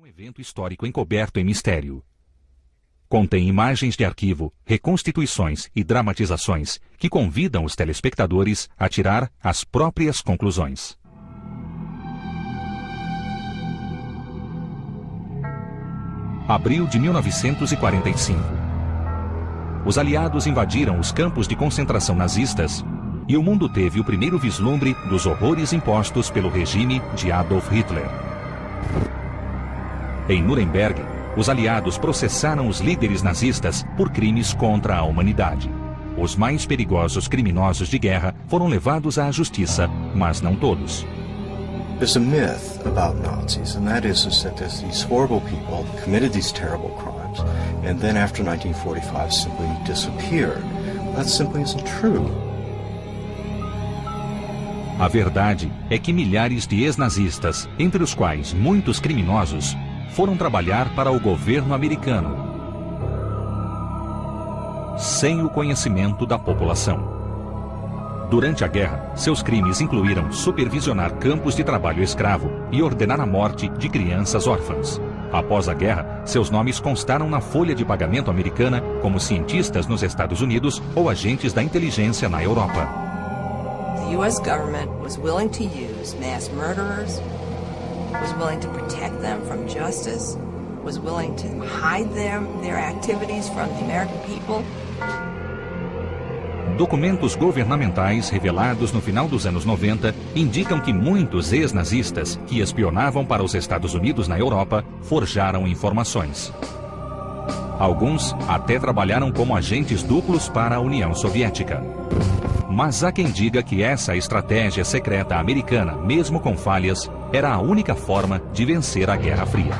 Um evento histórico encoberto em mistério. Contém imagens de arquivo, reconstituições e dramatizações que convidam os telespectadores a tirar as próprias conclusões. Abril de 1945. Os aliados invadiram os campos de concentração nazistas e o mundo teve o primeiro vislumbre dos horrores impostos pelo regime de Adolf Hitler. Em Nuremberg, os aliados processaram os líderes nazistas por crimes contra a humanidade. Os mais perigosos criminosos de guerra foram levados à justiça, mas não todos. There's a myth about Nazis, and that is, is that there's these horrible people committed these terrible crimes, and then after 1945 simply disappeared. That simply isn't true. A verdade é que milhares de ex-nazistas, entre os quais muitos criminosos, foram trabalhar para o governo americano, sem o conhecimento da população. Durante a guerra, seus crimes incluíram supervisionar campos de trabalho escravo e ordenar a morte de crianças órfãs. Após a guerra, seus nomes constaram na folha de pagamento americana como cientistas nos Estados Unidos ou agentes da inteligência na Europa. The U.S. government was willing to use mass murderers, was willing to protect them from justice, was willing to hide them, their activities from the American people. Documentos governamentais revelados no final dos anos 90 indicam que muitos ex-nazistas que espionavam para os Estados Unidos na Europa forjaram informações. Alguns até trabalharam como agentes duplos para a União Soviética. Mas há quem diga que essa estratégia secreta americana, mesmo com falhas, era a única forma de vencer a Guerra Fria.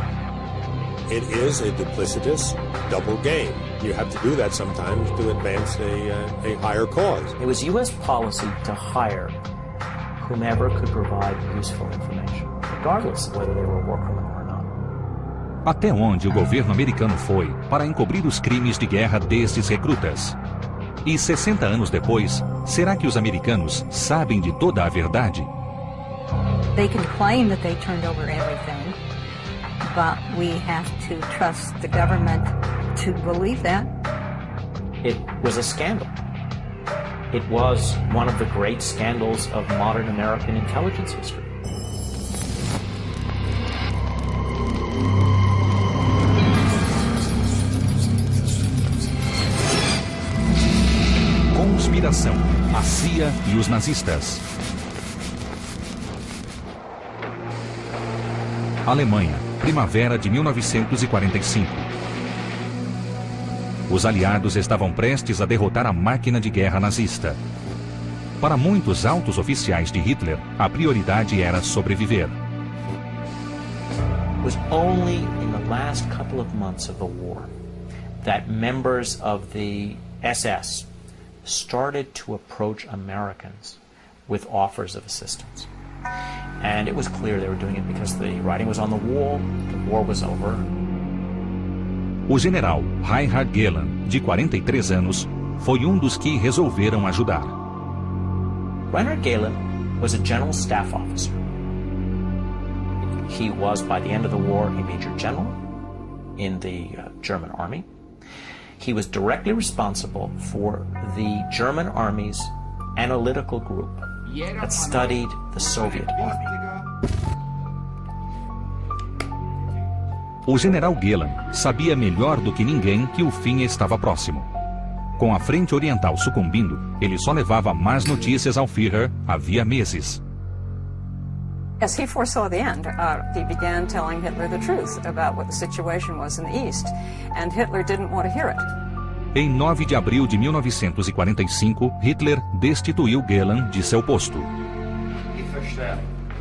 It is a duplicitous double game. You have to do that sometimes to advance a, uh, a higher cause. It was U.S. policy to hire whomever could provide useful information, regardless of whether they were a war criminal or not. Até onde o governo americano foi para encobrir os crimes de guerra desses recrutas? E 60 anos depois, será que os americanos sabem de toda a verdade? They can claim that they turned over everything, but we have to trust the government to believe that. It was a scandal. It was one of the great scandals of modern American intelligence history. Conspiração, a CIA e os nazistas. Alemanha, primavera de 1945. Os aliados estavam prestes a derrotar a máquina de guerra nazista. Para muitos altos oficiais de Hitler, a prioridade era sobreviver. Was only in the last couple of months of the war that members of the SS started to approach Americans with offers of assistance. And it was clear they were doing it because the writing was on the wall, the war was over. O general Reinhard Gehlen, de 43 anos, foi um dos que resolveram ajudar. Reinhard Gehlen was a general staff officer. He was, by the end of the war, a major general in the uh, German army. He was directly responsible for the German army's analytical group that studied the Soviet army. O general Gehlen sabia melhor do que ninguém que o fim estava próximo. Com a frente oriental sucumbindo, ele só levava más notícias ao Führer havia meses. As he foresaw the end, uh, he began telling Hitler the truth about what the situation was in the East, and Hitler didn't want to hear it. Em 9 de abril de 1945, Hitler destituiu Gehlen de seu posto.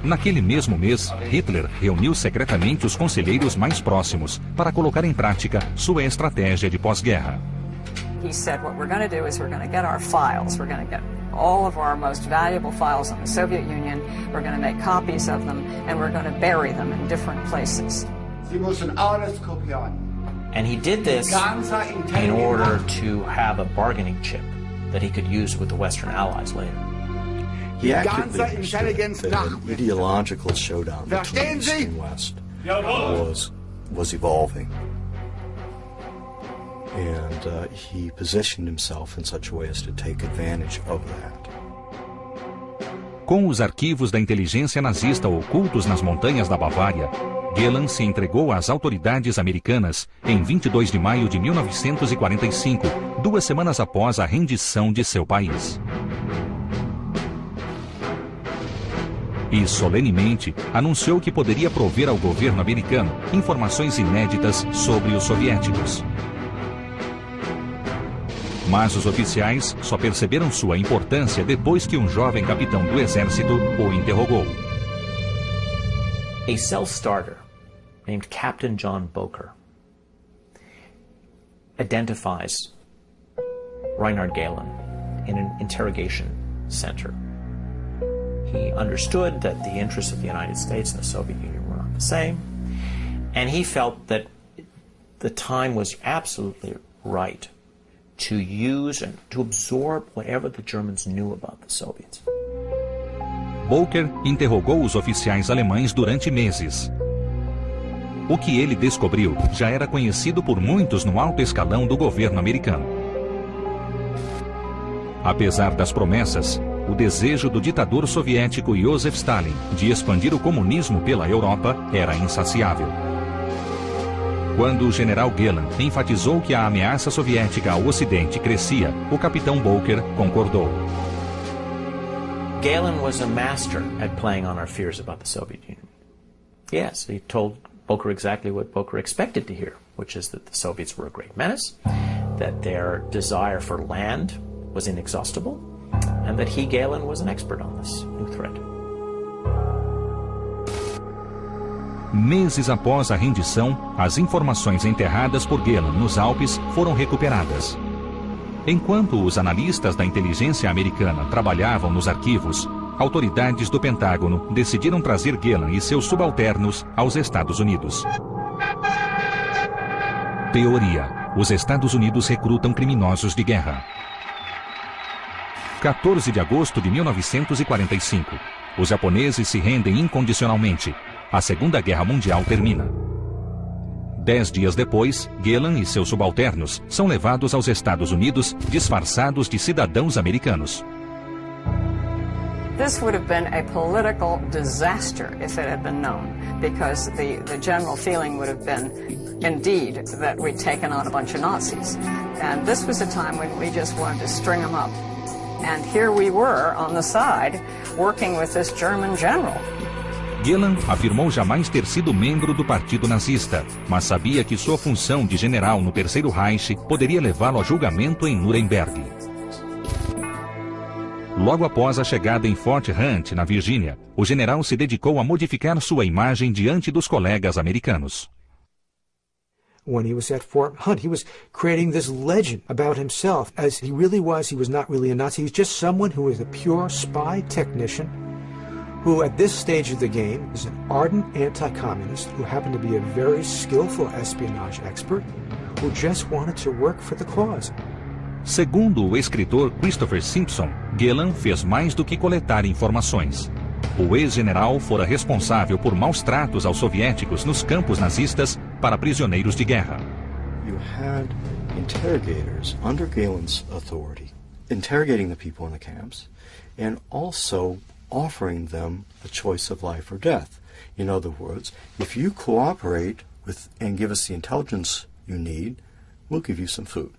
Naquele mesmo mês, Hitler reuniu secretamente os conselheiros mais próximos para colocar em prática sua estratégia de pós-guerra. He said, what we're going to do is we're going to get our files. We're going to get all of our most valuable files on the Soviet Union. We're going to make copies of them, and we're going to bury them in different places. Sie müssen alles kopieren. And he did this in order to have a bargaining chip that he could use with the Western Allies later. He actively ganze understood Intelligenz that an ideological showdown between East and West was was evolving. And uh, he positioned himself in such a way as to take advantage of that. Com os arquivos da inteligência nazista ocultos nas montanhas da Bavária, Gelan se entregou às autoridades americanas em 22 de maio de 1945, duas semanas após a rendição de seu país. E solenemente anunciou que poderia prover ao governo americano informações inéditas sobre os soviéticos. Mas os oficiais só perceberam sua importância depois que um jovem capitão do exército o interrogou. A self-starter named Captain John Boker identifies Reinhard Gehlen in an interrogation center. He understood that the interests of the United States and the Soviet Union were not the same, and he felt that the time was absolutely right to use and to absorb whatever the Germans knew about the Soviets. Boker interrogou os oficiais alemães durante meses. O que ele descobriu já era conhecido por muitos no alto escalão do governo americano. Apesar das promessas, o desejo do ditador soviético Joseph Stalin de expandir o comunismo pela Europa era insaciável. Quando o general Gehlen enfatizou que a ameaça soviética ao Ocidente crescia, o capitão Boker concordou. Gehlen was a master at playing on our fears about the Soviet Union. Yes, he told Boker exactly what Boker expected to hear, which is that the Soviets were a great menace, that their desire for land was inexhaustible, and that he, Galen, was an expert on this new threat. Meses após a rendição, as informações enterradas por Galen nos Alpes foram recuperadas. Enquanto os analistas da inteligência americana trabalhavam nos arquivos, autoridades do Pentágono decidiram trazer Gehlen e seus subalternos aos Estados Unidos. Teoria: Os Estados Unidos recrutam criminosos de guerra. 14 de agosto de 1945. Os japoneses se rendem incondicionalmente. A Segunda Guerra Mundial termina. Dez dias depois, Gehlen e seus subalternos são levados aos Estados Unidos disfarçados de cidadãos americanos. This would have been a political disaster if it had been known, because the, the general feeling would have been, indeed, that we'd taken a bunch of Nazis. And this was a time when we just wanted to string them up. And here we were on the side, working with this German general. Gehlen afirmou jamais ter sido membro do partido nazista, mas sabia que sua função de general no Terceiro Reich poderia levá-lo a julgamento em Nuremberg. Logo após a chegada em Fort Hunt, na Virgínia, o general se dedicou a modificar sua imagem diante dos colegas americanos. when he was at Fort Hunt. He was creating this legend about himself as he really was. He was not really a Nazi. He was just someone who was a pure spy technician who, at this stage of the game, is an ardent anti communist who happened to be a very skillful espionage expert who just wanted to work for the cause. Segundo o escritor Christopher Simpson, Gehlen fez mais do que coletar informações. O ex-general fora responsável por maus tratos aos soviéticos nos campos nazistas para prisioneiros de guerra. You had interrogators under Galen's authority interrogating the people in the camps and also offering them a choice of life or death. In other words, if you cooperate with and give us the intelligence you need, we'll give you some food.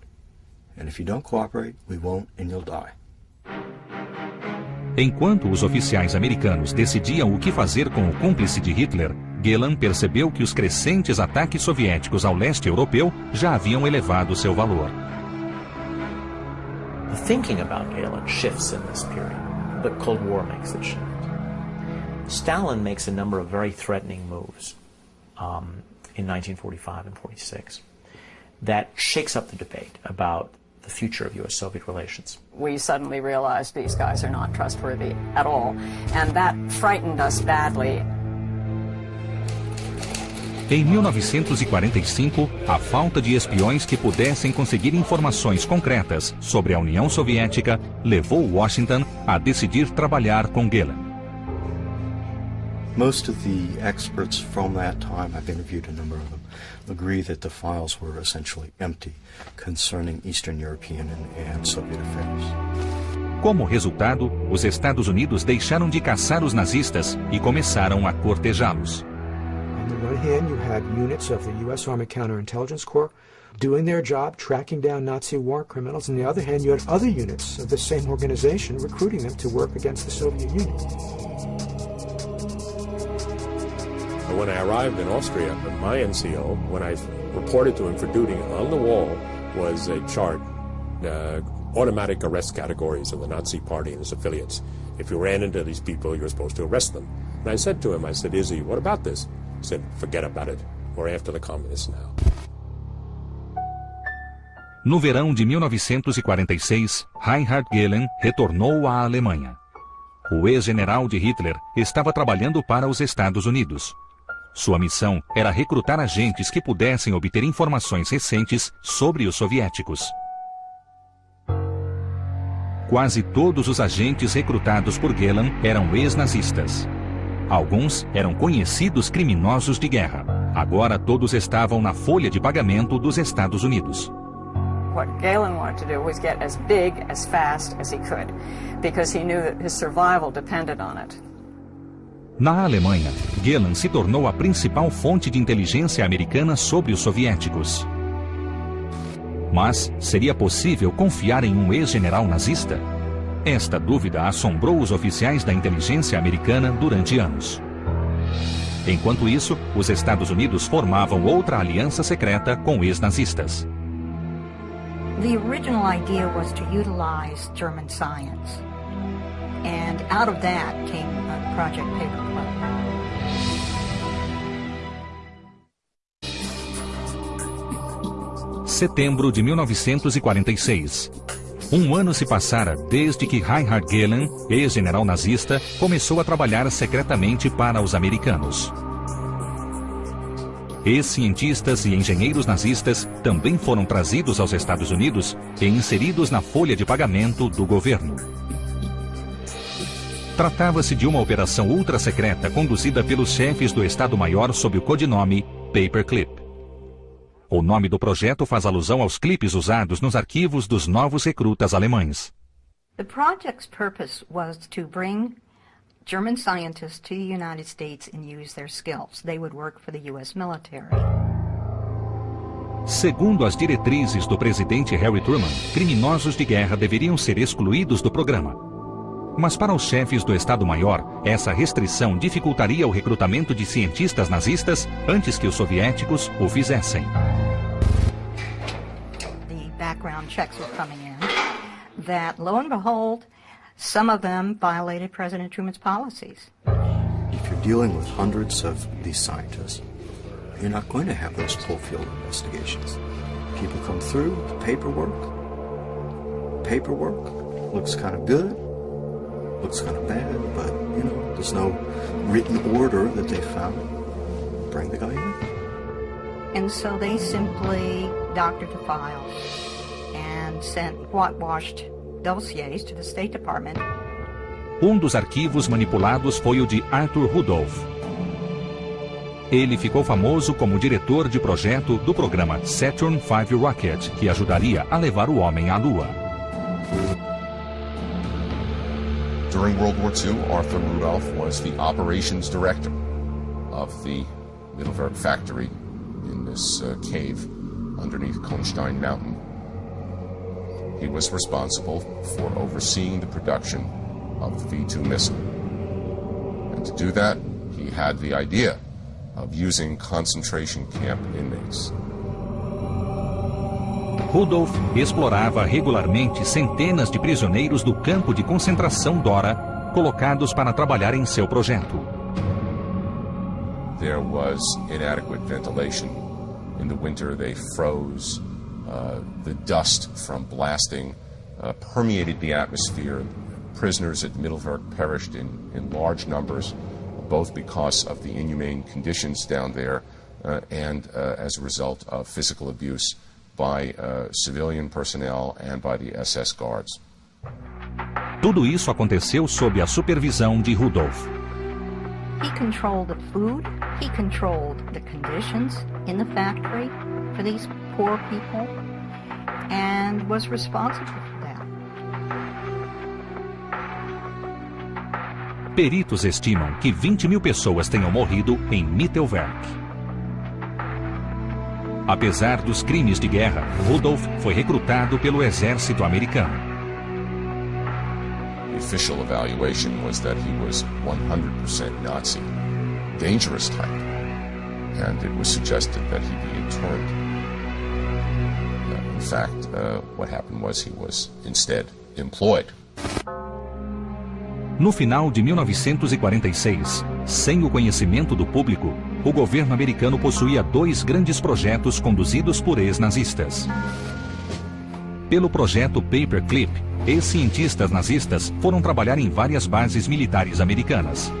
And if you don't cooperate, we won't and you'll die. Enquanto os oficiais americanos decidiam o que fazer com o cúmplice de Hitler, Gehlen percebeu que os crescentes ataques soviéticos ao leste europeu já haviam elevado seu valor. The thinking about Gehlen shifts in this period. The Cold War makes it shift. Stalin makes a number of very threatening moves um, in 1945 and 46 that shakes up the debate about the future of U.S. Soviet relations. We suddenly realized these guys are not trustworthy at all, and that frightened us badly. Em 1945, a falta de espiões que pudessem conseguir informações concretas sobre a União Soviética levou Washington a decidir trabalhar com Gehlen. Most of the experts from that time, I've interviewed a number of them, agree that the files were essentially empty concerning Eastern European and, Soviet affairs. Como resultado, os Estados Unidos deixaram de caçar os nazistas e começaram a cortejá-los. On one hand, you had units of the U.S. Army Counterintelligence Corps doing their job, tracking down Nazi war criminals. On the other hand, you had other units of the same organization recruiting them to work against the Soviet Union. When I arrived in Austria, my NCO, when I reported to him for duty, on the wall was a chart, uh, automatic arrest categories of the Nazi Party and its affiliates. If you ran into these people, you were supposed to arrest them. And I said to him, I said, Izzy, what about this? Said, forget about it. We're after the communists now. No verão de 1946, Reinhard Gehlen retornou à Alemanha. O ex-general de Hitler estava trabalhando para os Estados Unidos. Sua missão era recrutar agentes que pudessem obter informações recentes sobre os soviéticos. Quase todos os agentes recrutados por Gehlen eram ex-nazistas. Alguns eram conhecidos criminosos de guerra. Agora todos estavam na folha de pagamento dos Estados Unidos. What Galen wanted to do was get as big as fast as he could, because he knew that his survival depended on it. Na Alemanha, Gehlen se tornou a principal fonte de inteligência americana sobre os soviéticos. Mas seria possível confiar em um ex-general nazista? Esta dúvida assombrou os oficiais da inteligência americana durante anos. Enquanto isso, os Estados Unidos formavam outra aliança secreta com ex-nazistas. The original idea was to utilize German science. And out of that came Project Paperclip. Setembro de 1946. Um ano se passara desde que Reinhard Gehlen, ex-general nazista, começou a trabalhar secretamente para os americanos. Ex-cientistas e engenheiros nazistas também foram trazidos aos Estados Unidos e inseridos na folha de pagamento do governo. Tratava-se de uma operação ultra-secreta conduzida pelos chefes do Estado-Maior sob o codinome Paperclip. O nome do projeto faz alusão aos clipes usados nos arquivos dos novos recrutas alemães. The project's purpose was to bring German scientists to the United States and use their skills. They would work for the U.S. military. Segundo as diretrizes do presidente Harry Truman, criminosos de guerra deveriam ser excluídos do programa. Mas para os chefes do Estado-Maior, essa restrição dificultaria o recrutamento de cientistas nazistas antes que os soviéticos o fizessem. Checks were coming in that, lo and behold, some of them violated President Truman's policies. If you're dealing with hundreds of these scientists, you're not going to have those full field investigations. People come through, paperwork, paperwork looks kind of good, looks kind of bad, but you know, there's no written order that they found. Bring the guy in. And so they simply doctored the files and sent whitewashed dossiers to the State Department. Um dos arquivos manipulados foi o de Arthur Rudolph. Ele ficou famoso como diretor de projeto do programa Saturn V Rocket, que ajudaria a levar o homem à Lua. During World War II, Arthur Rudolph was the operations director of the Mittelwerk factory in this uh, cave underneath Konstein Mountain. He was responsible for overseeing the production of the V-2 missile. And to do that, he had the idea of using concentration camp inmates. Rudolph explorava regularmente centenas de prisioneiros do campo de concentração Dora, colocados para trabalhar em seu projeto. There was inadequate ventilation. In the winter, they froze. Uh, the dust from blasting uh, permeated the atmosphere. Prisoners at Mittelwerk perished in, in large numbers, both because of the inhumane conditions down there uh, and uh, as a result of physical abuse by uh, civilian personnel and by the SS guards. Tudo isso aconteceu sob a supervisão de Rudolph. He controlled the food, he controlled the conditions in the factory for these poor people, and was responsible for that. Peritos estimam que 20 mil pessoas tenham morrido em Mittelwerk. Apesar dos crimes de guerra, Rudolf foi recrutado pelo exército americano. The official evaluation was that he was 100% Nazi, dangerous type, and it was suggested that he be interned. Fact, uh, what happened was he was instead employed. No final de 1946, sem o conhecimento do público, o governo americano possuía dois grandes projetos conduzidos por ex-nazistas. Pelo projeto Paperclip, ex-cientistas nazistas foram trabalhar em várias bases militares americanas.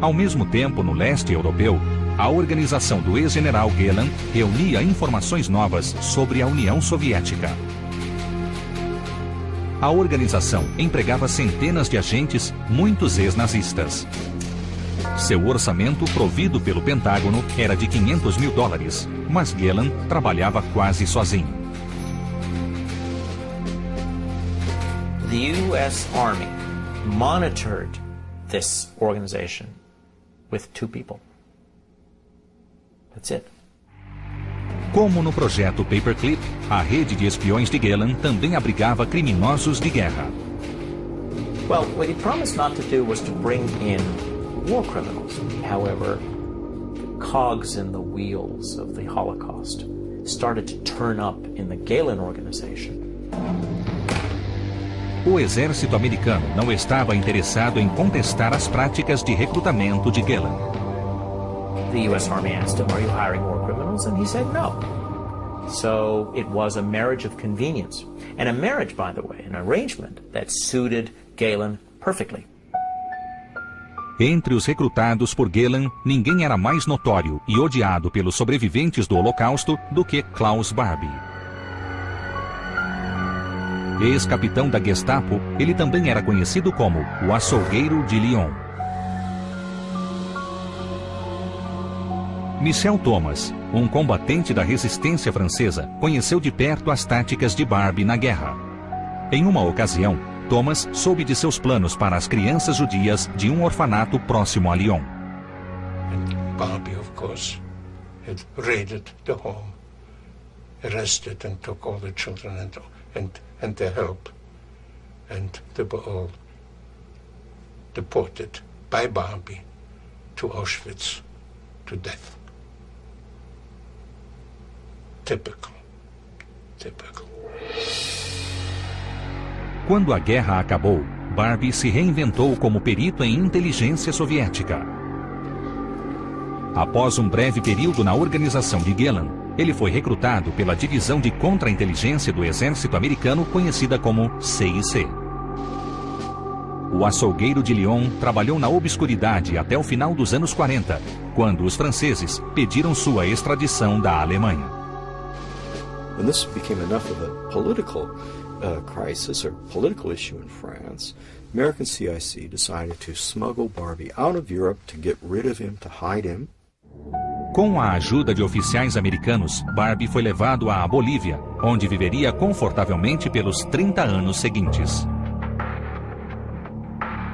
Ao mesmo tempo, no leste europeu, a organização do ex-general Gelan reunia informações novas sobre a União Soviética. A organização empregava centenas de agentes, muitos ex-nazistas. Seu orçamento, provido pelo Pentágono, era de 500 mil dólares, mas Gelan trabalhava quase sozinho. The U.S. Army monitored this organization with two people. It. Como no projeto Paperclip, a rede de espiões de Gelan também abrigava criminosos de guerra. Well, what he promised not to do was to bring in war criminals. However, the cogs in the wheels of the Holocaust started to turn up in the Galen organization. O exército americano não estava interessado em contestar as práticas de recrutamento de Gelan. The U.S. Army asked him, Are you hiring war criminals? And he said, No. So it was a marriage of convenience. And a marriage, by the way, an arrangement that suited Galen perfectly. Entre os recrutados por Gelan, ninguém era mais notório e odiado pelos sobreviventes do Holocausto do que Klaus Barbie. Ex-capitão da Gestapo, ele também era conhecido como o açougueiro de Lyon. Michel Thomas, um combatente da resistência francesa, conheceu de perto as táticas de Barbie na guerra. Em uma ocasião, Thomas soube de seus planos para as crianças judias de um orfanato próximo a Lyon. And Barbie, of course, had raided the home, arrested and took all the children and, and, and their help. And they were all deported by Barbie to Auschwitz to death. Typical. Typical. Quando a guerra acabou, Barbie se reinventou como perito em inteligência soviética. Após um breve período na organização de Gelan, ele foi recrutado pela divisão de contra-inteligência do exército americano conhecida como CIC. O açougueiro de Lyon trabalhou na obscuridade até o final dos anos 40, quando os franceses pediram sua extradição da Alemanha. When this became enough of a political uh, crisis or political issue in France, American CIC decided to smuggle Barbie out of Europe to get rid of him, to hide him. Com a ajuda de oficiais americanos, Barbie foi levado à Bolívia, onde viveria confortavelmente pelos 30 anos seguintes.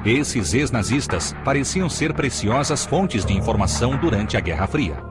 Esses ex-nazistas pareciam ser preciosas fontes de informação durante a Guerra Fria.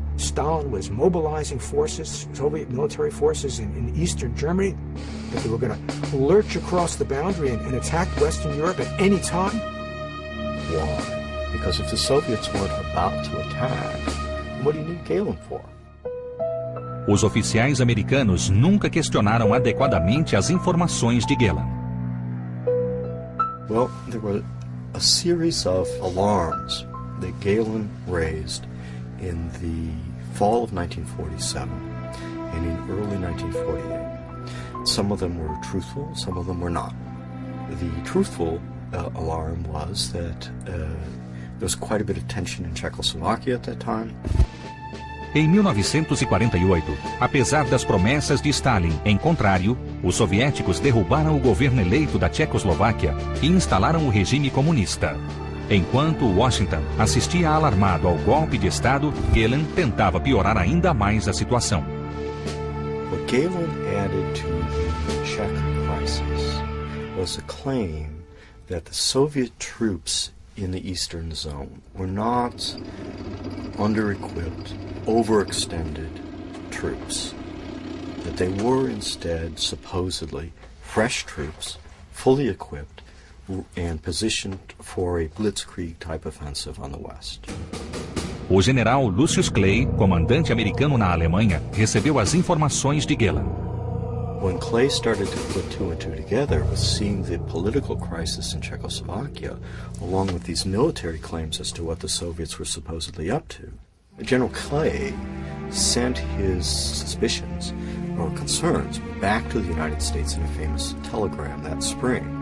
Stalin was mobilizing forces, Soviet military forces in, in eastern Germany, that they were going to lurch across the boundary and, and attack Western Europe at any time. Why? Because if the Soviets weren't about to attack, what do you need Galen for? Os oficiais americanos nunca questionaram adequadamente as informações de Gelan. Well, there were a series of alarms that Galen raised in the fall of 1947 and in early 1948. Some of them were truthful, some of them were not. The truthful uh, alarm was that uh, there was quite a bit of tension in Czechoslovakia at that time. Em 1948, apesar das promessas de Stalin em contrário, os soviéticos derrubaram o governo eleito da Tchecoslováquia e instalaram o regime comunista. Enquanto Washington assistia alarmado ao golpe de Estado, Gehlen tentava piorar ainda mais a situação. What Gehlen added to the Czech crisis was a claim that the Soviet troops in the Eastern Zone were not under-equipped, overextended troops. That they were instead, supposedly, fresh troops, fully equipped, and positioned for a blitzkrieg type offensive on the west. O general Lucius Clay, comandante americano na Alemanha, recebeu as informações de Gehlen. When Clay started to put two and two together with seeing the political crisis in Czechoslovakia, along with these military claims as to what the Soviets were supposedly up to, General Clay sent his suspicions or concerns back to the United States in a famous telegram that spring.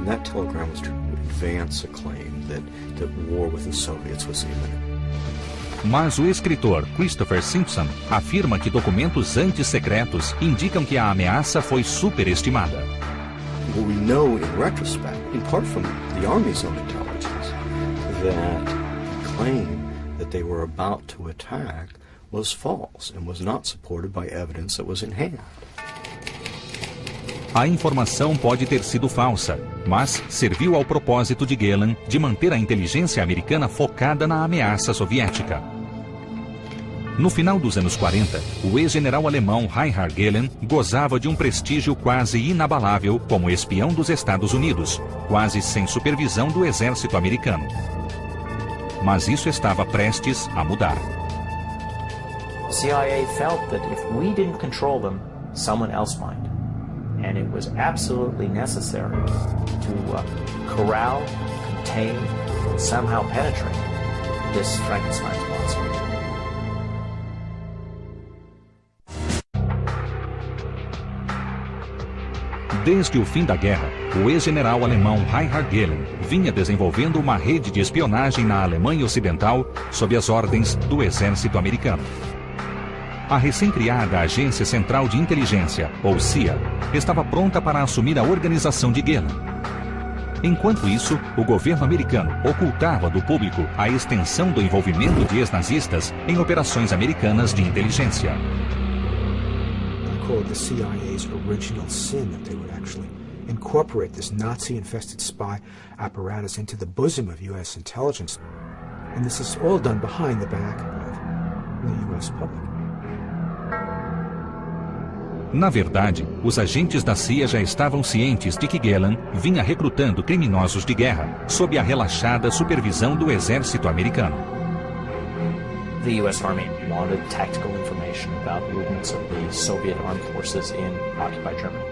And that telegram was to advance a claim that, that war with the Soviets was imminent. Mas o escritor Christopher Simpson afirma que documentos antissecretos indicam que a ameaça foi superestimada. What we know in retrospect, in part from the Army's own intelligence, that the claim that they were about to attack was false and was not supported by evidence that was in hand. A informação pode ter sido falsa, mas serviu ao propósito de Gehlen de manter a inteligência americana focada na ameaça soviética. No final dos anos 40, o ex-general alemão Reinhard Gehlen gozava de um prestígio quase inabalável como espião dos Estados Unidos, quase sem supervisão do exército americano. Mas isso estava prestes a mudar. CIA felt that if we didn't control them, someone else might. And it was absolutely necessary to uh, corral, contain, and somehow penetrate this Frankenstein monster. Desde o fim da guerra, o ex-general alemão Reinhard Gehlen vinha desenvolvendo uma rede de espionagem na Alemanha Ocidental sob as ordens do exército americano. A recém-criada Agência Central de Inteligência, ou CIA, estava pronta para assumir a organização de Gehlen. Enquanto isso, o governo americano ocultava do público a extensão do envolvimento de ex-nazistas em operações americanas de inteligência. the CIA's original sin that they would actually incorporate this Nazi infested spy apparatus into the bosom of U.S. intelligence. And this is all done behind the back of the U.S. public. Na verdade, os agentes da CIA já estavam cientes de que Gehlen vinha recrutando criminosos de guerra, sob a relaxada supervisão do exército americano. The U.S. Army wanted tactical information about movements of the Soviet armed forces in occupied Germany.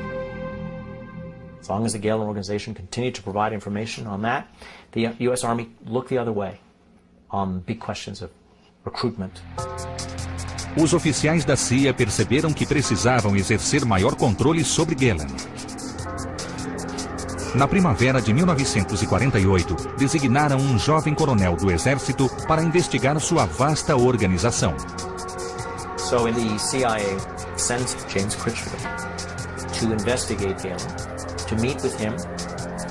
As long as the Gehlen organization continued to provide information on that, the U.S. Army looked the other way on big questions of recruitment. Os oficiais da CIA perceberam que precisavam exercer maior controle sobre Gehlen. Na primavera de 1948, designaram um jovem coronel do exército para investigar sua vasta organização. So the CIA sends James Critchfield to investigate Gehlen, to meet with him.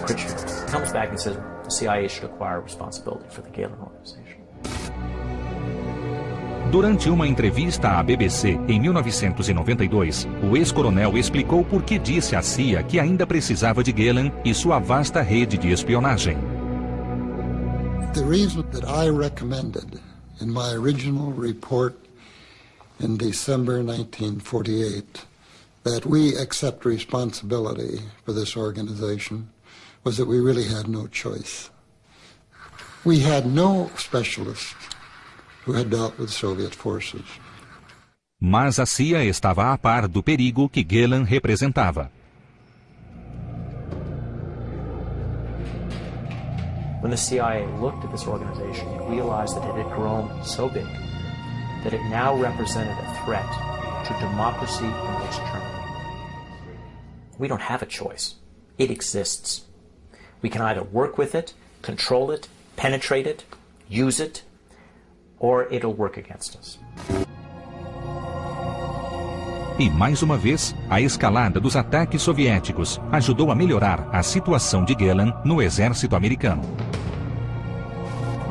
Critchfield comes back and says the CIA should acquire responsibility for the Gehlen organization. Durante uma entrevista à BBC em 1992, o ex-coronel explicou por que disse à CIA que ainda precisava de Gehlen e sua vasta rede de espionagem. The reason that I recommended in my original report in December 1948 that we accept responsibility for this organization was that we really had no choice. We had no specialists who had dealt with Soviet forces. Mas a CIA estava a par do perigo que Gehlen representava. When the CIA looked at this organization, it realized that it had grown so big that it now represented a threat to democracy in West Germany. We don't have a choice. It exists. We can either work with it, control it, penetrate it, use it, or it'll work against us. E mais uma vez, a escalada dos ataques soviéticos ajudou a melhorar a situação de Gehlen no exército americano.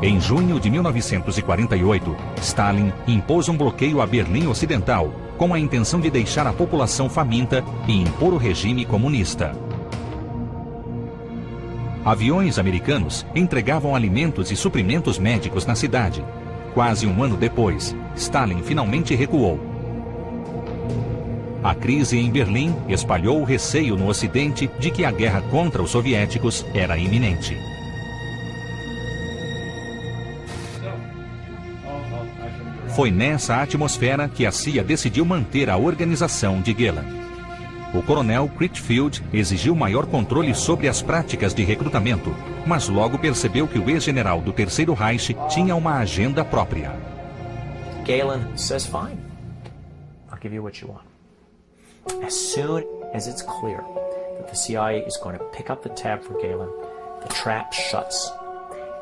Em junho de 1948, Stalin impôs um bloqueio a Berlim Ocidental, com a intenção de deixar a população faminta e impor o regime comunista. Aviões americanos entregavam alimentos e suprimentos médicos na cidade. Quase um ano depois, Stalin finalmente recuou. A crise em Berlim espalhou o receio no Ocidente de que a guerra contra os soviéticos era iminente. Foi nessa atmosfera que a CIA decidiu manter a organização de Gehlen. O coronel Critfield exigiu maior controle sobre as práticas de recrutamento, mas logo percebeu que o ex-general do Terceiro Reich tinha uma agenda própria. Galen says, fine, I'll give you what you want. As soon as it's clear that the CIA is going to pick up the tab for Galen, the trap shuts.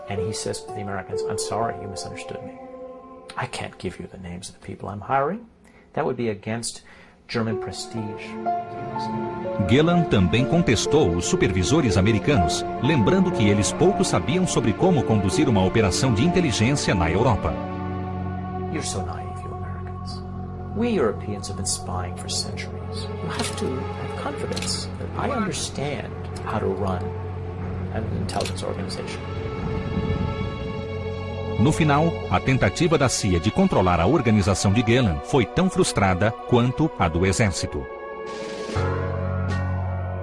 And he says to the Americans, I'm sorry, you misunderstood me. I can't give you the names of the people I'm hiring. That would be against. Gillan também contestou os supervisores americanos, lembrando que eles pouco sabiam sobre como conduzir uma operação de inteligência na Europa. You're so naive, you Americans. We Europeans have been spying for centuries. You have to have confidence that I understand how to run an intelligence organization. No final, a tentativa da CIA de controlar a organização de Gehlen foi tão frustrada quanto a do exército.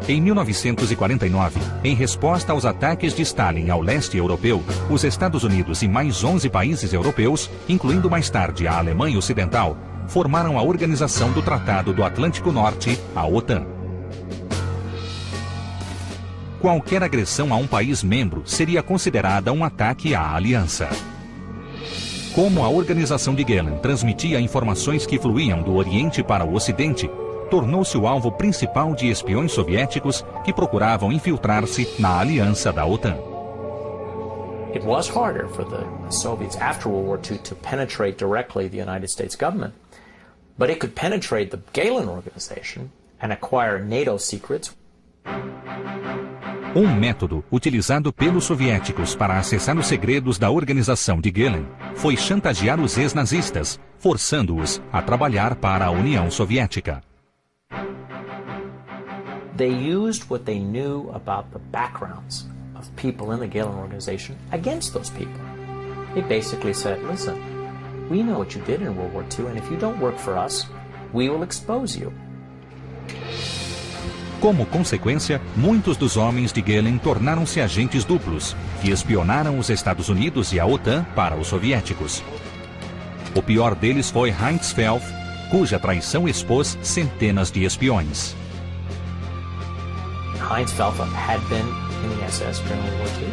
Em 1949, em resposta aos ataques de Stalin ao leste europeu, os Estados Unidos e mais 11 países europeus, incluindo mais tarde a Alemanha Ocidental, formaram a Organização do Tratado do Atlântico Norte, a OTAN. Qualquer agressão a um país membro seria considerada um ataque à aliança. Como a organização de Gehlen transmitia informações que fluíam do Oriente para o Ocidente, tornou-se o alvo principal de espiões soviéticos que procuravam infiltrar-se na aliança da OTAN. It was harder for the Soviets after World War II to penetrate directly the United States government, but it could penetrate the Gehlen organization and acquire NATO secrets. Um método utilizado pelos soviéticos para acessar os segredos da organização de Gehlen foi chantagear os ex-nazistas, forçando-os a trabalhar para a União Soviética. They used what they knew about the backgrounds of people in the Gehlen organization against those people. They basically said, listen, we know what you did in World War II, and if you don't work for us, we will expose you. Como consequência, muitos dos homens de Gehlen tornaram-se agentes duplos, que espionaram os Estados Unidos e a OTAN para os soviéticos. O pior deles foi Heinz Felf, cuja traição expôs centenas de espiões. Heinz Felf had been in the SS during World War II.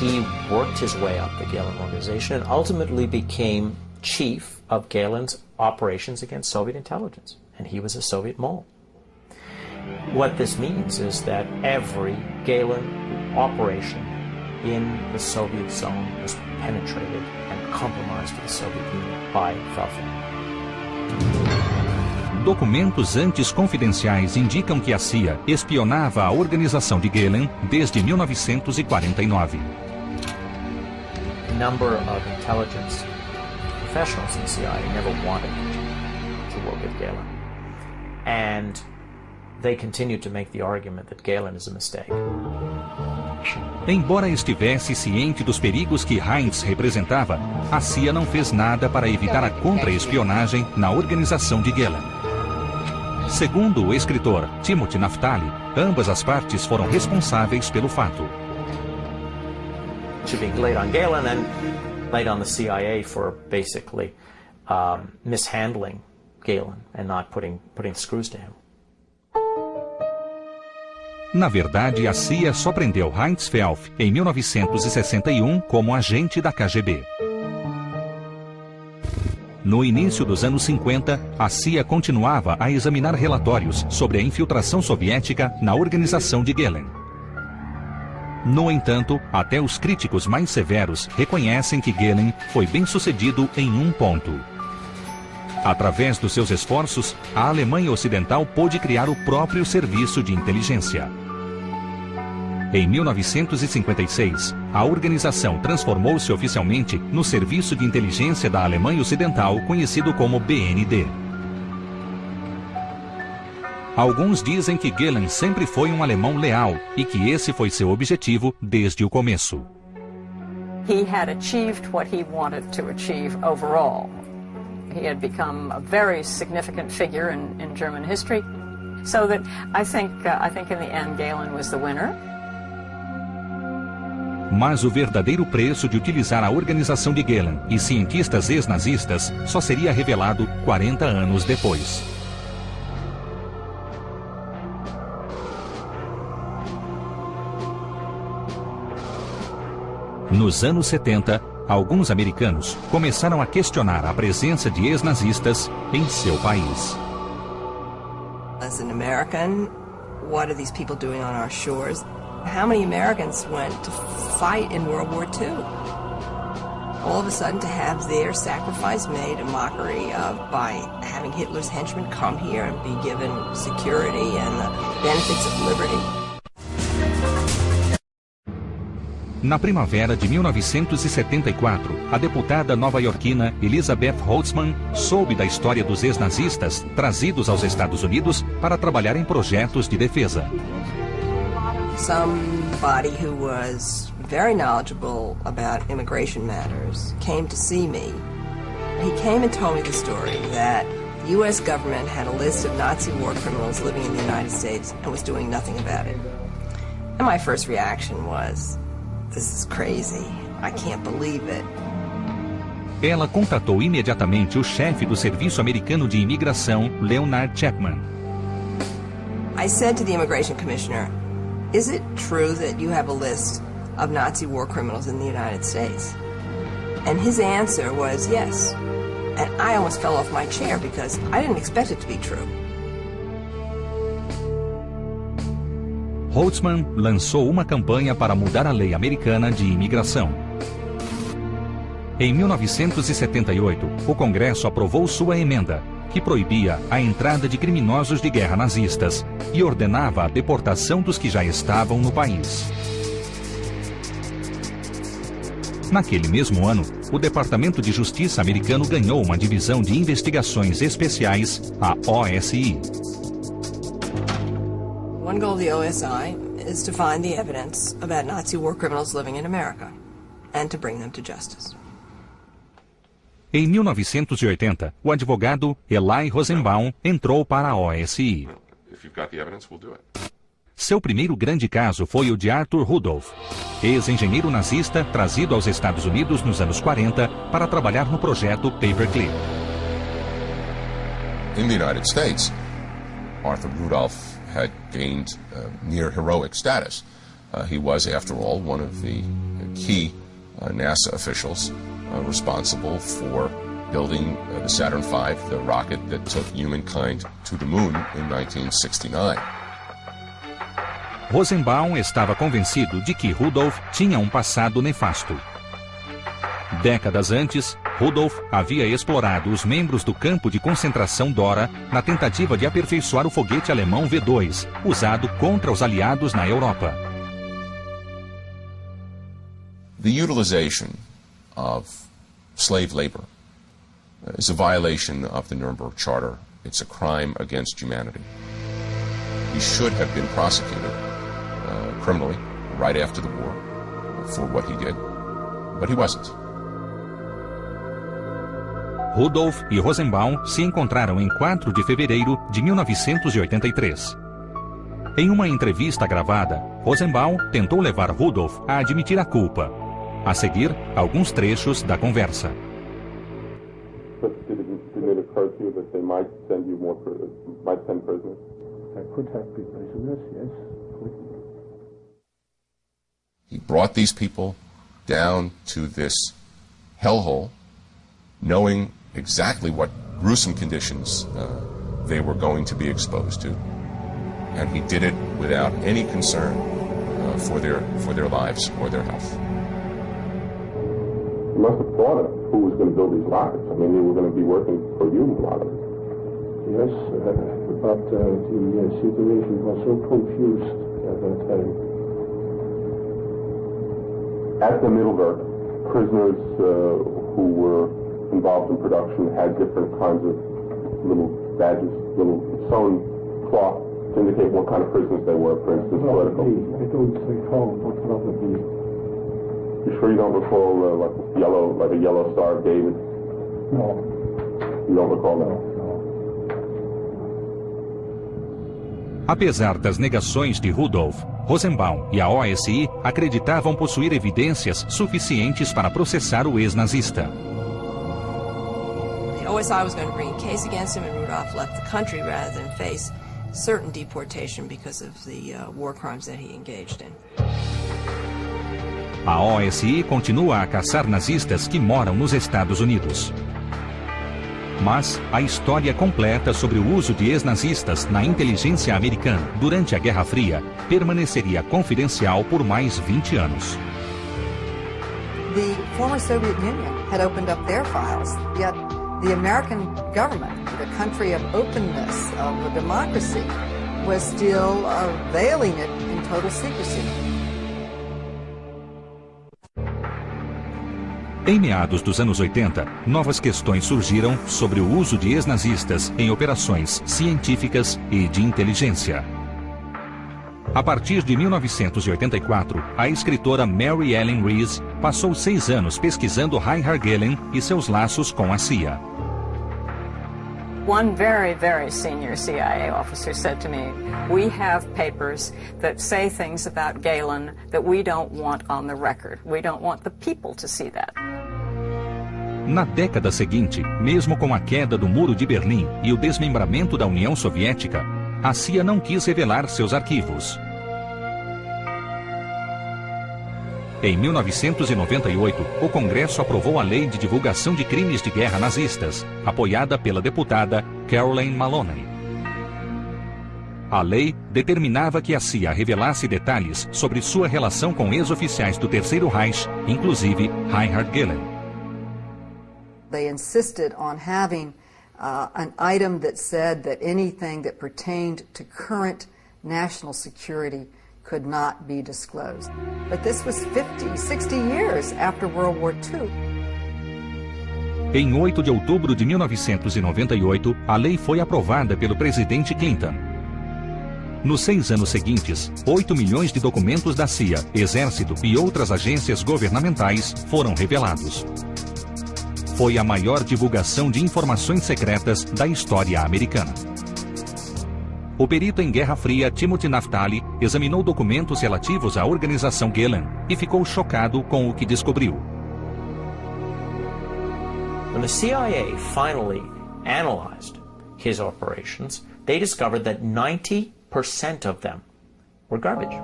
He worked his way up the Gehlen organization and ultimately became chief of Gehlen's operations against Soviet intelligence, and he was a Soviet mole. What this means is that every Gehlen operation in the Soviet zone was penetrated and compromised to the Soviet Union by Felfin. Documentos antes confidenciais indicam que a CIA espionava a organização de Gehlen desde 1949. A number of intelligence professionals in CIA never wanted to work with Gehlen. And they continue to make the argument that Galen is a mistake. Embora estivesse ciente dos perigos que Heinz representava, a CIA não fez nada para evitar a contra-espionagem na organização de Gehlen. Segundo o escritor Timothy Naftali, ambas as partes foram responsáveis pelo fato. To be laid on Galen and laid on the CIA for basically um, mishandling Galen and not putting, putting screws to him. Na verdade, a CIA só prendeu Heinz em 1961 como agente da KGB. No início dos anos 50, a CIA continuava a examinar relatórios sobre a infiltração soviética na organização de Gehlen. No entanto, até os críticos mais severos reconhecem que Gehlen foi bem sucedido em um ponto. Através dos seus esforços, a Alemanha Ocidental pôde criar o próprio serviço de inteligência. Em 1956, a organização transformou-se oficialmente no Serviço de Inteligência da Alemanha Ocidental, conhecido como BND. Alguns dizem que Gehlen sempre foi um alemão leal e que esse foi seu objetivo desde o começo. He had achieved what he wanted to achieve overall. He had become a very significant figure in, in German history. So that I think, uh, I think in the end Gehlen was the winner. Mas o verdadeiro preço de utilizar a organização de Gehlen e cientistas ex-nazistas só seria revelado 40 anos depois. Nos anos 70, alguns americanos começaram a questionar a presença de ex-nazistas em seu país. As an American, what are these people doing on our shores? How many Americans went to fight in World War II? All of a sudden, to have their sacrifice made a mockery of by having Hitler's henchmen come here and be given security and the benefits of liberty. Na primavera de 1974, a deputada nova-iorquina Elizabeth Holtzman soube da história dos ex-nazistas trazidos aos Estados Unidos para trabalhar em projetos de defesa. Somebody who was very knowledgeable about immigration matters came to see me. He came and told me the story that the U.S. government had a list of Nazi war criminals living in the United States and was doing nothing about it. And my first reaction was, This is crazy. I can't believe it. Ela contatou imediatamente o chefe do Serviço Americano de Imigração, Leonard Chapman. I said to the immigration commissioner, "Is it true that you have a list of Nazi war criminals in the United States?" And his answer was yes. And I almost fell off my chair because I didn't expect it to be true. Holtzman lançou uma campanha para mudar a lei americana de imigração. Em 1978, o Congresso aprovou sua emenda, que proibia a entrada de criminosos de guerra nazistas e ordenava a deportação dos que já estavam no país. Naquele mesmo ano, o Departamento de Justiça americano ganhou uma divisão de investigações especiais, a OSI. One goal of the OSI is to find the evidence about Nazi war criminals living in America and to bring them to justice. Em 1980, o advogado Eli Rosenbaum entrou para a OSI. Seu primeiro grande caso foi o de Arthur Rudolph, ex-engenheiro nazista trazido aos Estados Unidos nos anos 40 para trabalhar no projeto Paperclip. In the United States, Arthur Rudolph had gained uh, near heroic status. Uh, he was, after all, one of the key uh, NASA officials responsible for building the Saturn V, the rocket that took humankind to the moon in 1969. Rosenbaum estava convencido de que Rudolph tinha um passado nefasto. Décadas antes, Rudolph havia explorado os membros do campo de concentração Dora na tentativa de aperfeiçoar o foguete alemão V-2, usado contra os aliados na Europa. The utilization of slave labor is a violation of the Nuremberg Charter. It's a crime against humanity. He should have been prosecuted uh, criminally right after the war for what he did, but he wasn't. Rudolf e Rosenbaum se encontraram em 4 de fevereiro de 1983. Em uma entrevista gravada, Rosenbaum tentou levar Rudolf a admitir a culpa. A seguir, alguns trechos da conversa. He brought these people down to this hellhole, knowing exactly what gruesome conditions uh, they were going to be exposed to. And he did it without any concern uh, for, their, for their lives or their health. You must have thought of who was going to build these rockets. I mean, they were going to be working for you, a lot of Yes, uh, but uh, the uh, situation was so confused at that time. At the Middleburg, prisoners uh, who were involved in production had different kinds of little badges, little sewn cloth to indicate what kind of prisoners they were, for instance, political. I don't recall, but probably. You sure you don't recall uh, like yellow, like a yellow star of David? No. You don't recall that? Apesar das negações de Rudolph, Rosenbaum e a OSI acreditavam possuir evidências suficientes para processar o ex-nazista. The OSI was going to bring a case against him, and Rudolph left the country rather than face certain deportation because of the uh, war crimes that he engaged in. A OSI continua a caçar nazistas que moram nos Estados Unidos. Mas a história completa sobre o uso de ex-nazistas na inteligência americana durante a Guerra Fria permaneceria confidencial por mais 20 anos. The former Soviet Union had opened up their files, yet the American government, the country of openness, of democracy, was still uh, veiling it in total secrecy. Em meados dos anos 80, novas questões surgiram sobre o uso de ex-nazistas em operações científicas e de inteligência. A partir de 1984, a escritora Mary Ellen Rees passou seis anos pesquisando Reinhard Gehlen e seus laços com a CIA. One very, very senior CIA officer said to me, We have papers that say things about Galen that we don't want on the record. We don't want the people to see that. Na década seguinte, mesmo com a queda do Muro de Berlim e o desmembramento da União Soviética, a CIA não quis revelar seus arquivos. Em 1998, o Congresso aprovou a Lei de Divulgação de Crimes de Guerra Nazistas, apoiada pela deputada Caroline Maloney. A lei determinava que a CIA revelasse detalhes sobre sua relação com ex-oficiais do Terceiro Reich, inclusive Reinhard Gehlen. They insisted on having uh, an item that said that anything that pertained to current national security could not be disclosed. But this was 50, 60 years after World War II. Em 8 de outubro de 1998, a lei foi aprovada pelo presidente Clinton. Nos seis anos seguintes, 8 milhões de documentos da CIA, Exército e outras agências governamentais foram revelados. Foi a maior divulgação de informações secretas da história americana. O perito em Guerra Fria Timothy Naftali examinou documentos relativos à organização Gehlen e ficou chocado com o que descobriu. When the CIA finally analyzed his operations, they discovered that 90% of them were garbage.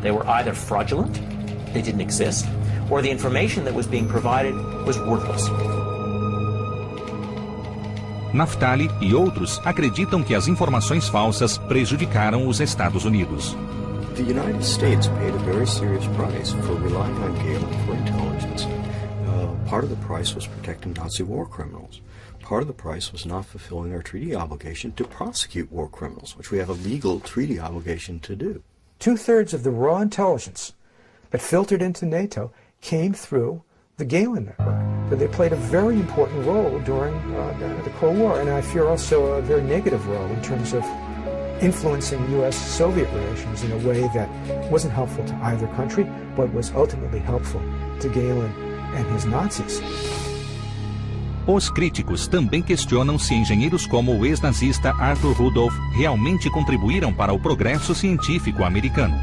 They were either fraudulent, they didn't exist, or the information that was being provided was worthless. Naftali e outros acreditam que as informações falsas prejudicaram os Estados Unidos. The United States paid a very serious price for relying on Galen for intelligence. Uh, part of the price was protecting Nazi war criminals. Part of the price was not fulfilling our treaty obligation to prosecute war criminals, which we have a legal treaty obligation to do. Two thirds of the raw intelligence that filtered into NATO came through the Galen Network. So they played a very important role during uh, the, the, Cold War, and I fear also a very negative role in terms of influencing U.S.-Soviet relations in a way that wasn't helpful to either country, but was ultimately helpful to Galen and his Nazis. Os críticos também questionam se engenheiros como o ex-nazista Arthur Rudolph realmente contribuíram para o progresso científico americano.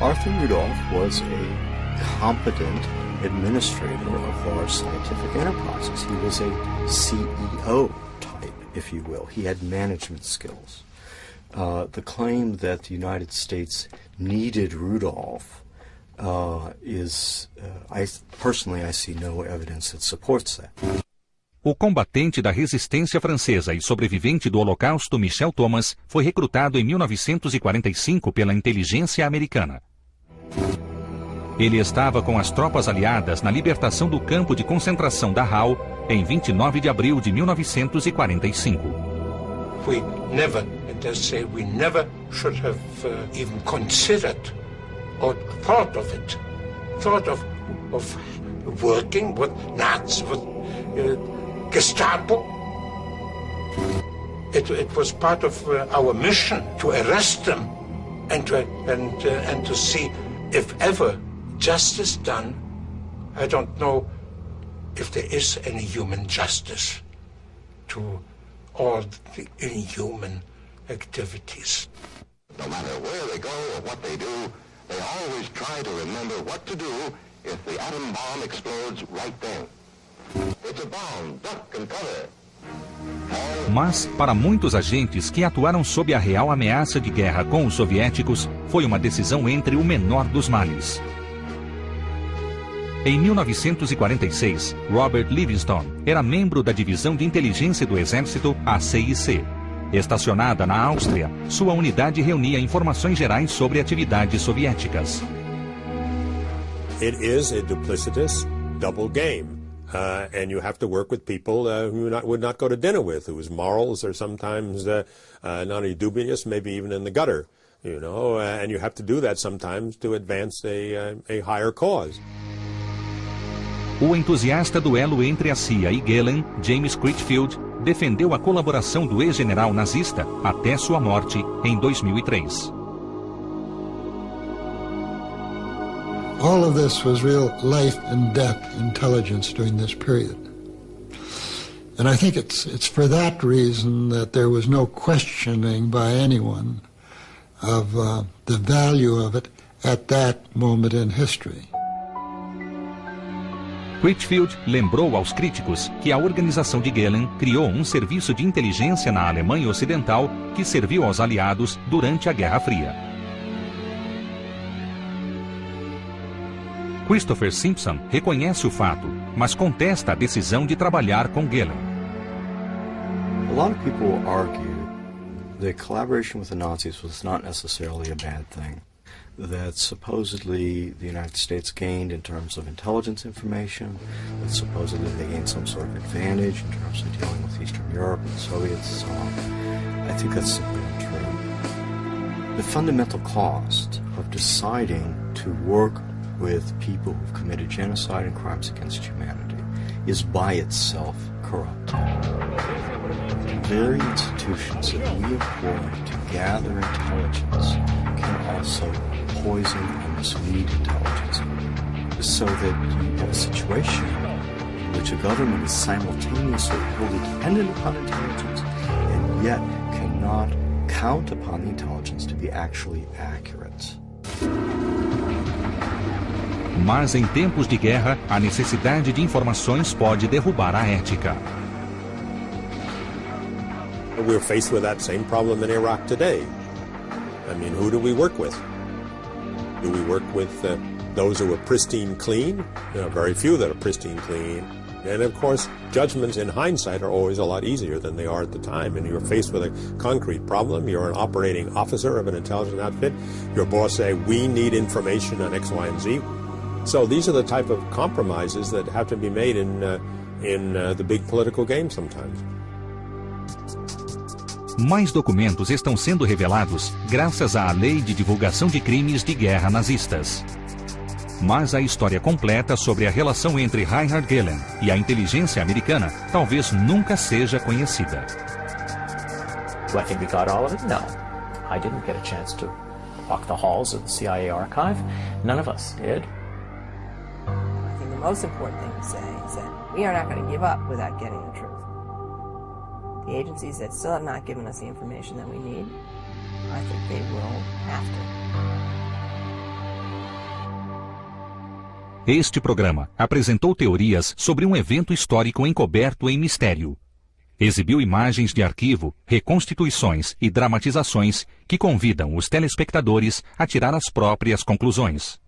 Arthur Rudolph was a competent administrator of large scientific enterprises. He was a CEO type, if you will. He had management skills. Uh, the claim that the United States needed Rudolph uh, is, uh, I personally, I see no evidence that supports that. O combatente da resistência francesa e sobrevivente do Holocausto Michel Thomas foi recrutado em 1945 pela inteligência americana. Ele estava com as tropas aliadas na libertação do campo de concentração da Dachau em 29 de abril de 1945. We never, and I say we never should have uh, even considered or thought of it, thought of of working with Nazis, with uh, Gestapo. It, it was part of uh, our mission to arrest them and to, and, uh, and to see if ever justice done. I don't know if there is any human justice to all the inhuman activities. No matter where they go or what they do, they always try to remember what to do if the atom bomb explodes right then. Mas, para muitos agentes que atuaram sob a real ameaça de guerra com os soviéticos, foi uma decisão entre o menor dos males. Em 1946, Robert Livingstone era membro da Divisão de Inteligência do Exército, a CIC. Estacionada na Áustria, sua unidade reunia informações gerais sobre atividades soviéticas. It is a duplicitous double game. Uh, and you have to work with people uh, who not, would not go to dinner with, whose morals are sometimes uh, uh not only dubious, maybe even in the gutter, you know, uh, and you have to do that sometimes to advance a, uh, a higher cause. O entusiasta duelo entre a CIA e Gehlen, James Critchfield, defendeu a colaboração do ex-general nazista até sua morte em 2003. All of this was real life and death intelligence during this period. And I think it's, it's for that reason that there was no questioning by anyone of uh, the value of it at that moment in history. Whitfield lembrou aos críticos que a organização de Gehlen criou um serviço de inteligência na Alemanha Ocidental que serviu aos aliados durante a Guerra Fria. Christopher Simpson reconhece o fato, mas contesta a decisão de trabalhar com Gehlen. A lot of people argue that collaboration with the Nazis was not necessarily a bad thing. That supposedly the United States gained in terms of intelligence information, that supposedly they gained some sort of advantage in terms of dealing with Eastern Europe and the Soviets and so on. I think that's simply untrue. The fundamental cost of deciding to work with people who've committed genocide and crimes against humanity is by itself corrupt. The very institutions that we employ to gather intelligence can also poison and mislead intelligence. So that you have a situation in which a government is simultaneously wholly dependent upon intelligence and yet cannot count upon the intelligence to be actually accurate. Mas em tempos de guerra, a necessidade de informações pode derrubar a ética. We're faced with that same problem in Iraq today. I mean, who do we work with? Do we work with uh, those who are pristine clean? There are very few that are pristine clean. And of course, judgments in hindsight are always a lot easier than they are at the time. And you're faced with a concrete problem. You're an operating officer of an intelligence outfit. Your boss say, we need information on X, Y, and Z. So these are the type of compromises that have to be made in, uh, in uh, the big political game sometimes. Mais documentos estão sendo revelados graças à Lei de Divulgação de Crimes de Guerra Nazistas. Mas a história completa sobre a relação entre Reinhard Gehlen e a inteligência americana talvez nunca seja conhecida. Do I think we got all of it? No. I didn't get a chance to walk the halls of the CIA archive. None of us did. most important thing to say is that we are not going to give up without getting the truth. The agencies that still have not given us the information that we need, I think they will have to. Este programa apresentou teorias sobre um evento histórico encoberto em mistério. Exibiu imagens de arquivo, reconstituições e dramatizações que convidam os telespectadores a tirar as próprias conclusões.